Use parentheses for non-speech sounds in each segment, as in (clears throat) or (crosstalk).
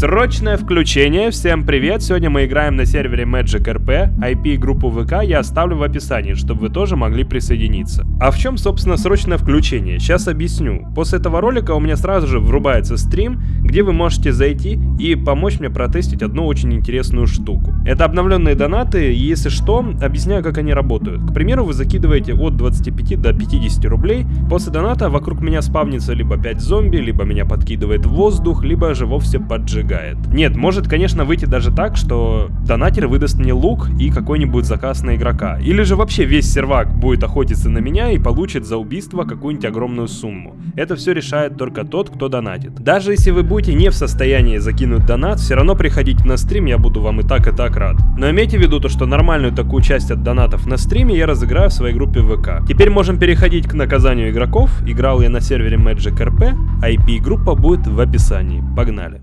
Срочное включение, всем привет, сегодня мы играем на сервере Magic RP, IP группу ВК я оставлю в описании, чтобы вы тоже могли присоединиться. А в чем собственно срочное включение, сейчас объясню. После этого ролика у меня сразу же врубается стрим, где вы можете зайти и помочь мне протестить одну очень интересную штуку. Это обновленные донаты, и если что, объясняю как они работают. К примеру, вы закидываете от 25 до 50 рублей, после доната вокруг меня спавнится либо 5 зомби, либо меня подкидывает воздух, либо же вовсе поджигает сжигает. Нет, может, конечно, выйти даже так, что донатер выдаст мне лук и какой-нибудь заказ на игрока. Или же вообще весь сервак будет охотиться на меня и получит за убийство какую-нибудь огромную сумму. Это все решает только тот, кто донатит. Даже если вы будете не в состоянии закинуть донат, все равно приходите на стрим, я буду вам и так, и так рад. Но имейте в виду то, что нормальную такую часть от донатов на стриме я разыграю в своей группе ВК. Теперь можем переходить к наказанию игроков. Играл я на сервере Magic RP, IP-группа будет в описании. Погнали.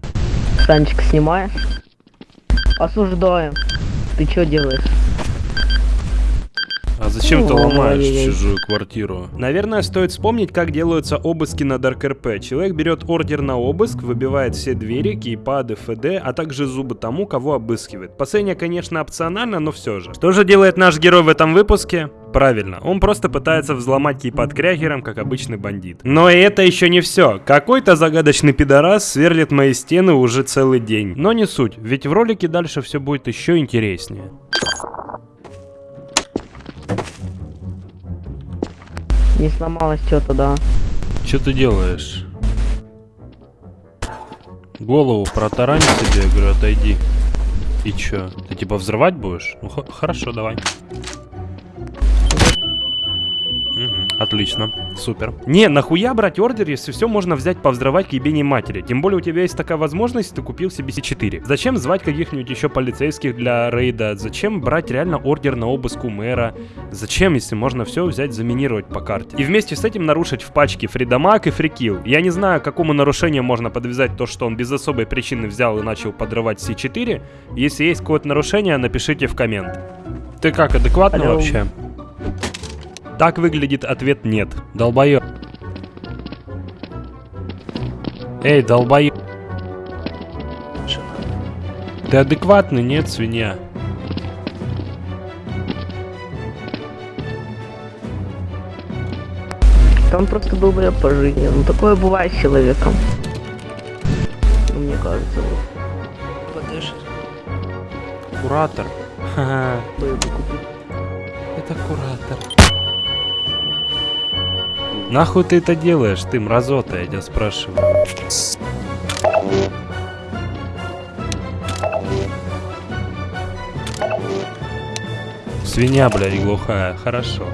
Танчик снимаешь? Осуждаем. Ты что делаешь? А зачем ты ломаешь чужую квартиру? Наверное, стоит вспомнить, как делаются обыски на Dark RP. Человек берет ордер на обыск, выбивает все двери, кейпады, ФД, а также зубы тому, кого обыскивает. Последнее, конечно, опционально, но все же. Что же делает наш герой в этом выпуске? Правильно, он просто пытается взломать кейпад крягером, как обычный бандит. Но и это еще не все. Какой-то загадочный пидорас сверлит мои стены уже целый день. Но не суть, ведь в ролике дальше все будет еще интереснее. Не сломалось что-то, да. Что ты делаешь? Голову протарань себе, я говорю, отойди. И чё? Ты типа взрывать будешь? Ну хорошо, давай. Отлично, супер. Не, нахуя брать ордер, если все можно взять повзрывать к ебеней матери? Тем более у тебя есть такая возможность, ты купил себе C4. Зачем звать каких-нибудь еще полицейских для рейда? Зачем брать реально ордер на обыск у мэра? Зачем, если можно все взять, заминировать по карте? И вместе с этим нарушить в пачке фридамаг и фрикил. Я не знаю, какому нарушению можно подвязать то, что он без особой причины взял и начал подрывать C4. Если есть какое-то нарушение, напишите в коммент. Ты как, адекватно Алло. вообще? Так выглядит ответ нет. Долбоёб. Эй, долбоёб. Ты адекватный, нет, свинья? Там просто был бля по жизни. Ну такое бывает с человеком. Ну, мне кажется. Подышит. Куратор. Ха-ха. Бы купить. Это куратор. Нахуй ты это делаешь, ты мразота, я тебя спрашиваю. Свинья, блядь, глухая. Хорошо.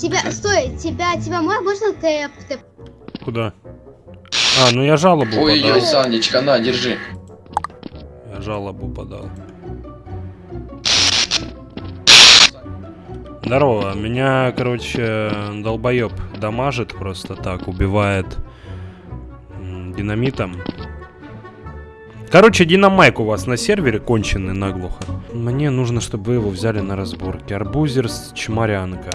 Тебя, стой, тебя, тебя мо- можно тэп, тэп? Куда? А, ну я жалобу Ой-ой, подал. Санечка, на, держи. Я жалобу подал. Здорово, меня, короче, долбоеб дамажит просто так, убивает динамитом. Короче, динамайк у вас на сервере конченый наглухо. Мне нужно, чтобы вы его взяли на разборки. Арбузер с чморянка.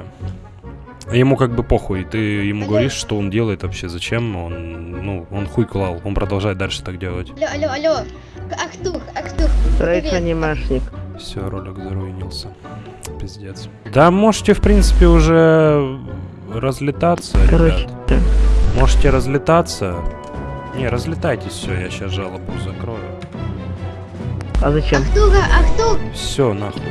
А Ему как бы похуй, ты ему говоришь, что он делает вообще, зачем он, ну, он хуй клал, он продолжает дальше так делать. Алло, алло, алло. Ахтух, Ахтух. Анимешник. Все, ролик заруинился. Пиздец. Да, можете, в принципе, уже разлетаться, Короче, ребят. Можете разлетаться. Не, разлетайтесь, все, я сейчас жалобу закрою. А зачем? Ахтуха, Ахтух. Все, нахуй.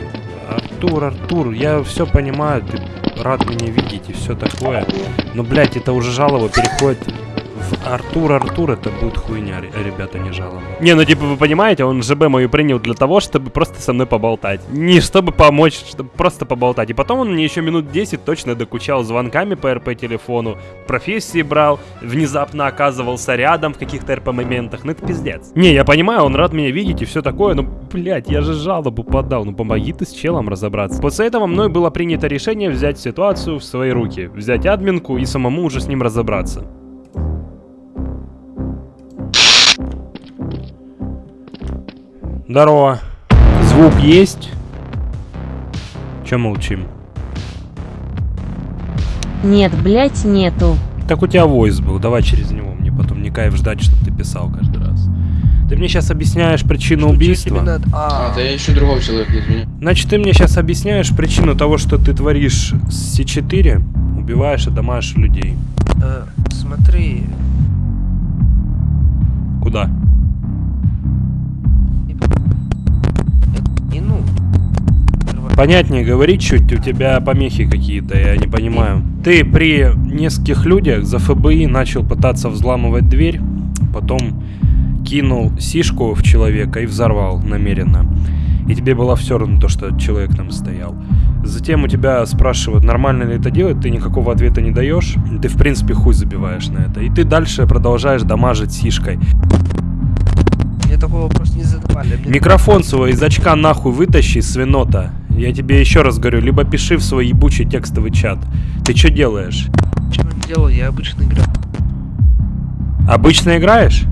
Артур, Артур, я все понимаю, ты рад меня видеть и все такое. Но, блядь, это уже жалоба переходит Артур, Артур, это будет хуйня, ре- ребята, не жалобы. Не, ну типа вы понимаете, он ЖБ мою принял для того, чтобы просто со мной поболтать. Не чтобы помочь, чтобы просто поболтать. И потом он мне еще минут 10 точно докучал звонками по РП телефону, профессии брал, внезапно оказывался рядом в каких-то РП моментах. Ну это пиздец. Не, я понимаю, он рад меня видеть и все такое, но, блядь, я же жалобу подал. Ну помоги ты с челом разобраться. После этого мной было принято решение взять ситуацию в свои руки, взять админку и самому уже с ним разобраться. Здорово. Звук есть? Че молчим? Нет, блять, нету. Так у тебя войс был, давай через него. Мне потом не кайф ждать, чтобы ты писал каждый раз. Ты мне сейчас объясняешь причину убийства. А, да я ищу другого человека, извини. Значит, ты мне сейчас объясняешь причину того, что ты творишь с С4, убиваешь и дамажишь людей. Э, смотри, Куда? Понятнее говори чуть, у тебя помехи какие-то, я не понимаю. Ты при нескольких людях за ФБИ начал пытаться взламывать дверь, потом кинул сишку в человека и взорвал намеренно. И тебе было все равно то, что человек там стоял. Затем у тебя спрашивают, нормально ли это делать, ты никакого ответа не даешь, ты в принципе хуй забиваешь на это. И ты дальше продолжаешь дамажить сишкой. Мне такой вопрос не задавали. Мне Микрофон свой из очка нахуй вытащи, свинота. Я тебе еще раз говорю, либо пиши в свой ебучий текстовый чат. Ты что делаешь? ничего не делал, я обычно играю. Обычно играешь?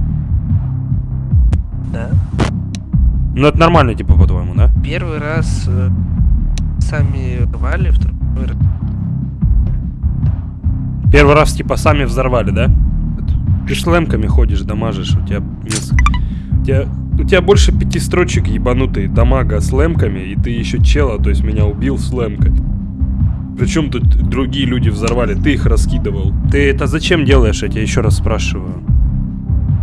Да. Ну это нормально, типа, по-твоему, да? Первый раз э, сами рвали, второй раз. Первый раз, типа, сами взорвали, да? Ты лэмками ходишь, дамажишь, у тебя... У тебя, у тебя больше пяти строчек ебанутые дамага с лэмками, и ты еще чела, то есть меня убил с лэмкой. Причем тут другие люди взорвали, ты их раскидывал. Ты это зачем делаешь, я тебя еще раз спрашиваю?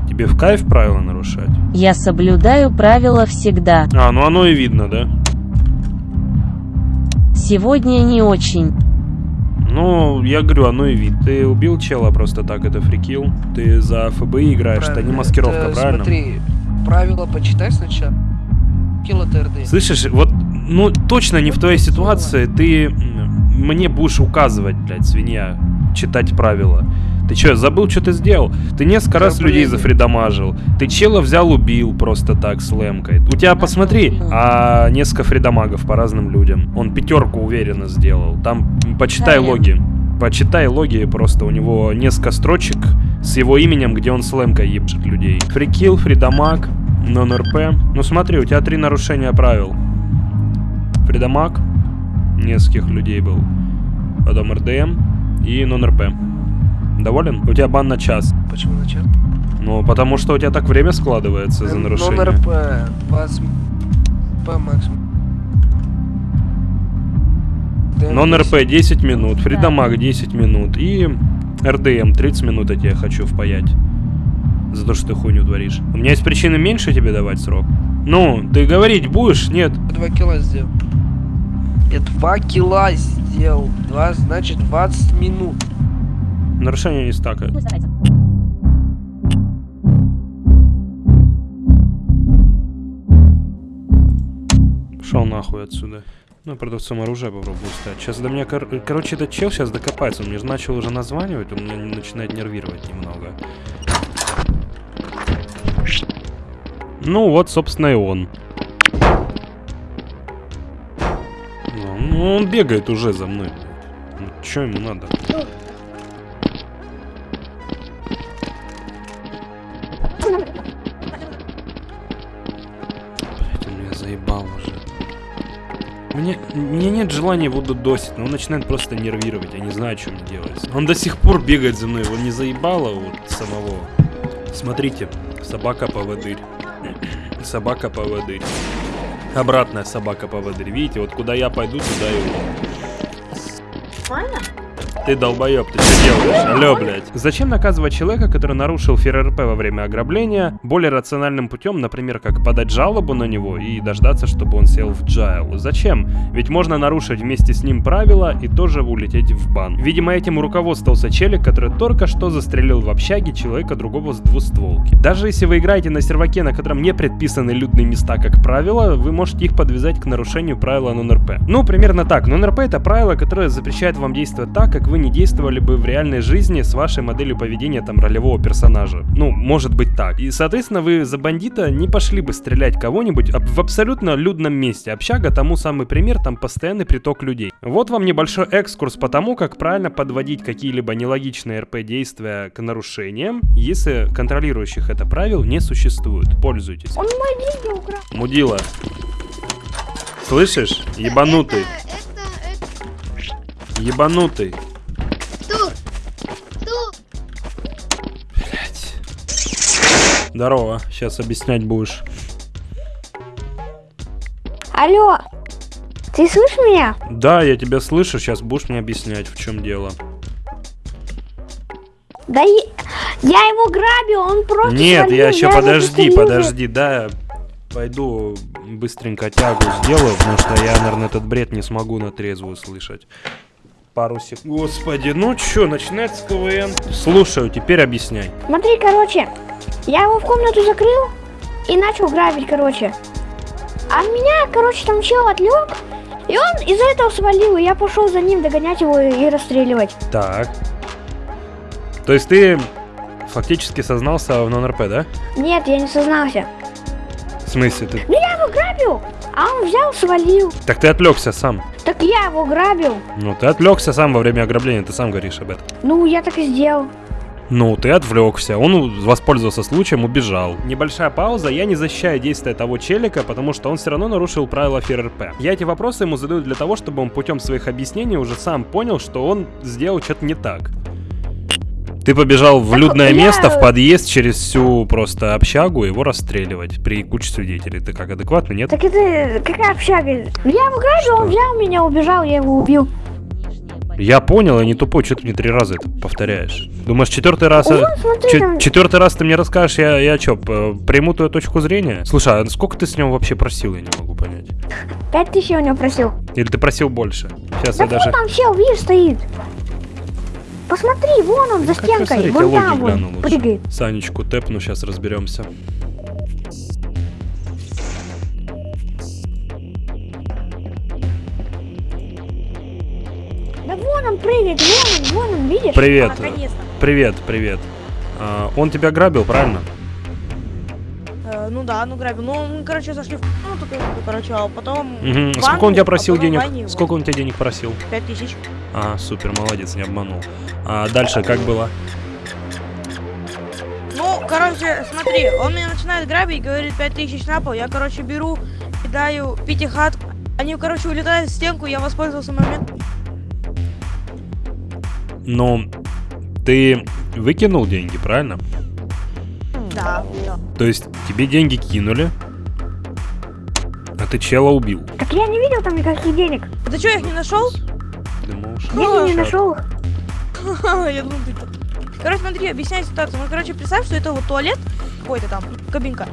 Тебе в кайф правила нарушать? Я соблюдаю правила всегда. А, ну оно и видно, да? Сегодня не очень. Ну, я говорю, оно и видно. Ты убил чела просто так, это фрикил. Ты за ФБИ играешь, это не Правильно. маскировка, Это, правильно? Смотри, правила почитай сначала. Кило ТРД. Слышишь, вот, ну, точно не в твоей ситуации ты мне будешь указывать, блядь, свинья, читать правила. Ты что, забыл, что ты сделал? Ты несколько раз людей зафридамажил. Ты чела взял, убил просто так с лэмкой. У тебя, посмотри, а несколько фридамагов по разным людям. Он пятерку уверенно сделал. Там, почитай Правильно. логи. Почитай логи, просто у него несколько строчек с его именем, где он с лэмкой ебшит людей. Freekill, freedamage, non-RP. Ну смотри, у тебя три нарушения правил. Freedamage, нескольких людей был. Потом RDM и non-RP. Доволен? У тебя бан на час. Почему начал? Ну, потому что у тебя так время складывается за нарушение. Номер П. 20 П максимум. Non-RP 10 минут, Фридамаг 10 минут и РДМ 30 минут я тебе хочу впаять. За то, что ты хуйню творишь. У меня есть причины меньше тебе давать срок. Ну, ты говорить будешь? Нет. 2 кило сделал. Я 2 кило сделал. 2, значит 20 минут. Нарушение не стакает. Пошел нахуй отсюда. Ну, продавцом оружия попробую стать. Сейчас до меня, кор- короче, этот чел сейчас докопается. Он мне же начал уже названивать, он меня начинает нервировать немного. Ну, вот, собственно, и он. Ну, он бегает уже за мной. Ну, что ему надо? Мне, мне нет желания его додосить, но он начинает просто нервировать, я не знаю, что мне делать. Он до сих пор бегает за мной, его не заебало вот самого. Смотрите, собака-поводырь. (clears throat) Собака-поводырь. Обратная собака-поводырь. Видите, вот куда я пойду, туда и он. Ты долбоеб, ты что делаешь? Алло, блядь. Зачем наказывать человека, который нарушил ФРРП во время ограбления, более рациональным путем, например, как подать жалобу на него и дождаться, чтобы он сел в джайл? Зачем? Ведь можно нарушить вместе с ним правила и тоже улететь в бан. Видимо, этим руководствовался челик, который только что застрелил в общаге человека другого с двустволки. Даже если вы играете на серваке, на котором не предписаны людные места, как правило, вы можете их подвязать к нарушению правила нон-РП. Ну, примерно так. Нон-РП это правило, которое запрещает вам действовать так, как вы не действовали бы в реальной жизни с вашей моделью поведения там ролевого персонажа. Ну, может быть так. И, соответственно, вы за бандита не пошли бы стрелять кого-нибудь об- в абсолютно людном месте. Общага тому самый пример, там постоянный приток людей. Вот вам небольшой экскурс по тому, как правильно подводить какие-либо нелогичные РП действия к нарушениям, если контролирующих это правил не существует. Пользуйтесь. Он мои деньги украл. Мудила. Слышишь? Ебанутый. Это, это, Ебанутый. Здорово, сейчас объяснять будешь. Алло, ты слышишь меня? Да, я тебя слышу, сейчас будешь мне объяснять, в чем дело. Да я, я его грабил, он просто Нет, я еще подожди, подожди, да, пойду быстренько тягу сделаю, потому что я, наверное, этот бред не смогу на трезвую слышать. Пару секунд. Господи, ну чё, начинается КВН? Слушаю, теперь объясняй. Смотри, короче, я его в комнату закрыл и начал грабить, короче. А меня, короче, там чел отвлек, и он из-за этого свалил, и я пошел за ним догонять его и и расстреливать. Так. То есть ты фактически сознался в нон-РП, да? Нет, я не сознался. В смысле ты? Ну я его грабил, а он взял, свалил. Так ты отвлекся сам. Так я его грабил. Ну, ты отвлекся сам во время ограбления, ты сам говоришь об этом. Ну, я так и сделал. Ну, ты отвлекся, он воспользовался случаем, убежал. Небольшая пауза, я не защищаю действия того челика, потому что он все равно нарушил правила ФРРП. Я эти вопросы ему задаю для того, чтобы он путем своих объяснений уже сам понял, что он сделал что-то не так. Ты побежал в людное место, в подъезд через всю просто общагу, его расстреливать при куче свидетелей. Ты как, адекватно, нет? Так это какая общага? Я грабил, он взял меня, убежал, я его убил. Я понял, я не тупой, что ты мне три раза это повторяешь? Думаешь, четвертый раз... э, Ну, смотри, четвертый раз ты мне расскажешь, я, я что, приму твою точку зрения? Слушай, а сколько ты с него вообще просил, я не могу понять. Пять тысяч я у него просил. Или ты просил больше? Сейчас Да я даже... там чел, видишь, стоит. Посмотри, вон он, за раз, стенкой. Вон там лучше. прыгает. Санечку тэпну, сейчас разберемся. Привет. А. Привет, привет. А, он тебя грабил, правильно? Э, ну да, ну грабил. Ну, мы, короче, зашли в ну, такой, короче, а потом... Мгм. в Сколько он тебя а просил в денег? его. Сколько он тебя денег просил? Пять тысяч. А, супер, молодец, не обманул. А дальше как было? Ну, короче, смотри, он меня начинает грабить, говорит пять тысяч на пол. Я, короче, беру, кидаю пятихат. Они, короче, улетают в стенку, я воспользовался моментом. Но ты выкинул деньги, правильно? Да, да. То есть тебе деньги кинули, а ты чела убил. Так я не видел там никаких денег. А Ты что, их не нашел? Я не нашел их. (laughs) Я думал, ты... Короче, смотри, объясняю ситуацию. Ну, короче, представь, что это вот туалет какой-то там, кабинка.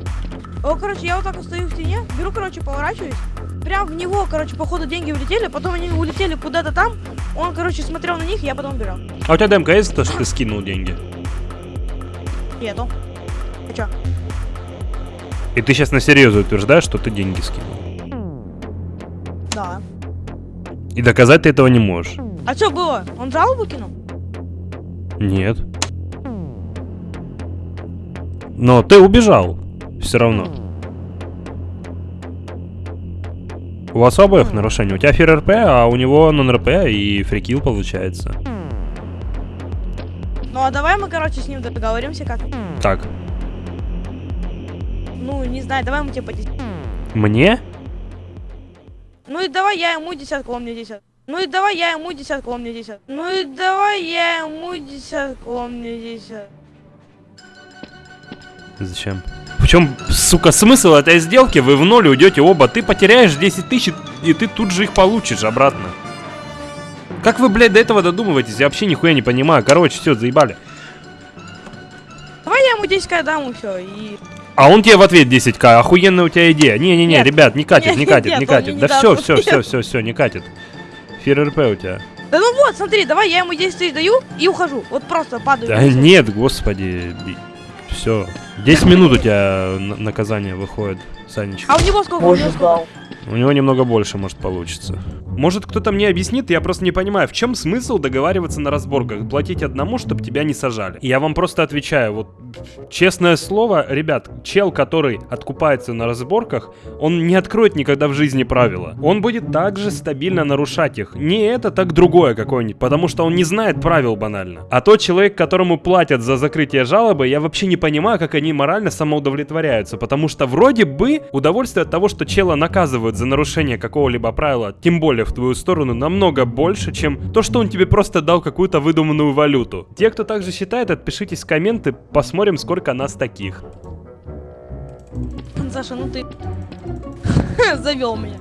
О, короче, я вот так вот стою в стене, беру, короче, поворачиваюсь. Прям в него, короче, походу деньги улетели, потом они улетели куда-то там. Он, короче, смотрел на них, я потом убежал. А у тебя демка есть то, что ты скинул деньги? Нету. А чё? И ты сейчас на серьезно утверждаешь, что ты деньги скинул. Да. И доказать ты этого не можешь. А что было? Он жалобу кинул? Нет. Но ты убежал. Все равно. У вас обоих нарушение. У тебя фир РП, а у него нон-РП и фрикил получается. Ну а давай мы, короче, с ним договоримся как. Так, Ну, не знаю, давай мы тебе по 10. мне? Ну и давай я ему десятку, он мне десятку. Ну и давай я ему десятку, он мне десятку. Ну и давай я ему десятку, он мне десятку. Зачем? Чем, сука, смысл этой сделки? Вы в ноль уйдете оба. Ты потеряешь 10 тысяч, и ты тут же их получишь обратно. Как вы, блядь, до этого додумываетесь? Я вообще нихуя не понимаю. Короче, все, заебали. Давай я ему 10к дам и все. И... А он тебе в ответ 10к. Охуенная у тебя идея. Не-не-не, ребят, не катит, не Нет, катит, нет, не катит. не Да все, все, все, все, все, не катит. Фир РП у тебя. Да ну вот, смотри, давай я ему 10 тысяч даю и ухожу. Вот просто падаю. Да нет, господи. Все. 10 минут у тебя на- наказание выходит, Санечка. А у него сколько? У него сколько? У него немного больше, может, получится. Может, кто-то мне объяснит, я просто не понимаю, в чем смысл договариваться на разборках, платить одному, чтобы тебя не сажали. Я вам просто отвечаю, вот, честное слово, ребят, чел, который откупается на разборках, он не откроет никогда в жизни правила. Он будет также стабильно нарушать их. Не это, так другое какое-нибудь, потому что он не знает правил банально. А тот человек, которому платят за закрытие жалобы, я вообще не понимаю, как они морально самоудовлетворяются, потому что вроде бы удовольствие от того, что чела наказывают за нарушение какого-либо правила, тем более в твою сторону, намного больше, чем то, что он тебе просто дал какую-то выдуманную валюту. Те, кто также считает, отпишитесь в комменты, посмотрим, сколько нас таких. Саша, ну ты (laughs) завел меня.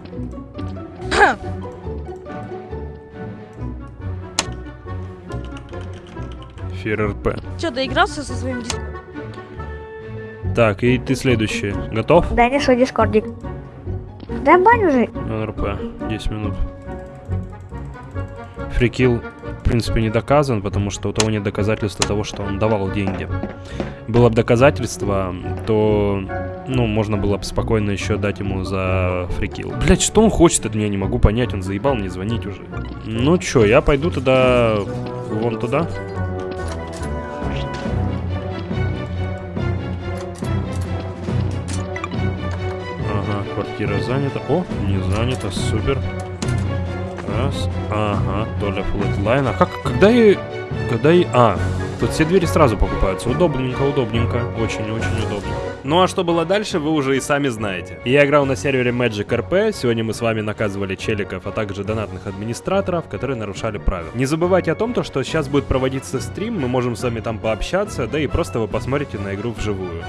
Фир РП. Че, доигрался со своим диском? Так, и ты следующий. Готов? Да не что, дискордик. Да бань уже. НРП. 10 минут. Фрикил, в принципе, не доказан, потому что у того нет доказательства того, что он давал деньги. Было бы доказательство, то, ну, можно было бы спокойно еще дать ему за freekill. Блять, что он хочет от меня, не могу понять, он заебал мне звонить уже. Ну чё, я пойду тогда вон туда. Квартира занята. О, не занята, супер. Раз. Ага, доля флотлайна. А как, когда и... Когда и... А, тут все двери сразу покупаются. Удобненько, удобненько. Очень-очень удобно. Ну а что было дальше, вы уже и сами знаете. Я играл на сервере Magic RP. Сегодня мы с вами наказывали челиков, а также донатных администраторов, которые нарушали правила. Не забывайте о том, то, что сейчас будет проводиться стрим, мы можем с вами там пообщаться, да и просто вы посмотрите на игру вживую.